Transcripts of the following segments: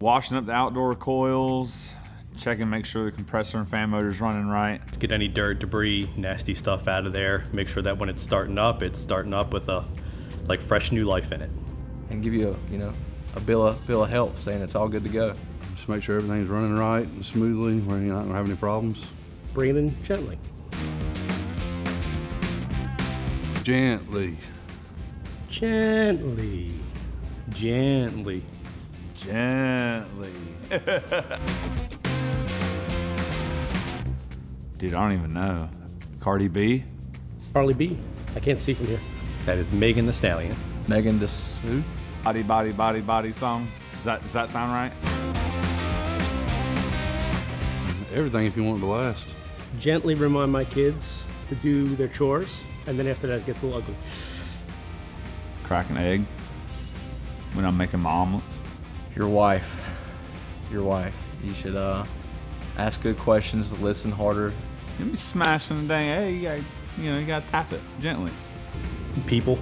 Washing up the outdoor coils, checking, make sure the compressor and fan motor's running right. Let's get any dirt, debris, nasty stuff out of there. Make sure that when it's starting up, it's starting up with a like fresh new life in it. and give you a, you know, a bill of, bill of health saying it's all good to go. Just make sure everything's running right and smoothly, where you're not gonna have any problems. Breathing gently. Gently. Gently, gently. Gently. Dude, I don't even know. Cardi B? Harley B. I can't see from here. That is Megan Thee Stallion. Megan the who? Body, body, body, body song. Does that, does that sound right? Everything if you want it to last. Gently remind my kids to do their chores, and then after that it gets a little ugly. Crack an egg when I'm making my omelets. Your wife. Your wife. You should uh, ask good questions, listen harder. You be smashing the thing. Hey, You gotta, you know, you gotta tap it gently. People,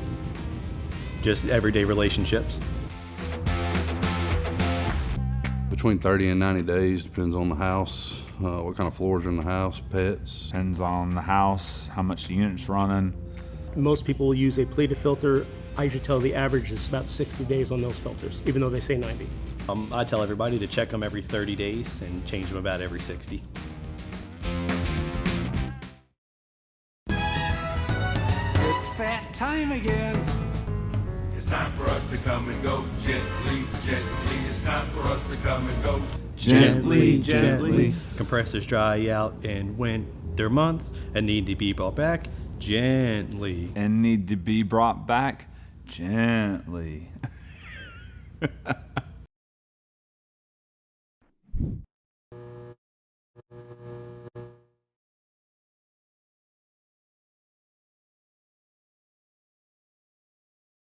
just everyday relationships. Between 30 and 90 days, depends on the house, uh, what kind of floors are in the house, pets. Depends on the house, how much the unit's running. Most people will use a pleated filter. I usually tell the average is about 60 days on those filters, even though they say 90. Um, I tell everybody to check them every 30 days and change them about every 60. It's that time again. It's time for us to come and go gently, gently. It's time for us to come and go. Gently, gently. Compressors dry out and in winter months and need to be brought back gently. And need to be brought back gently.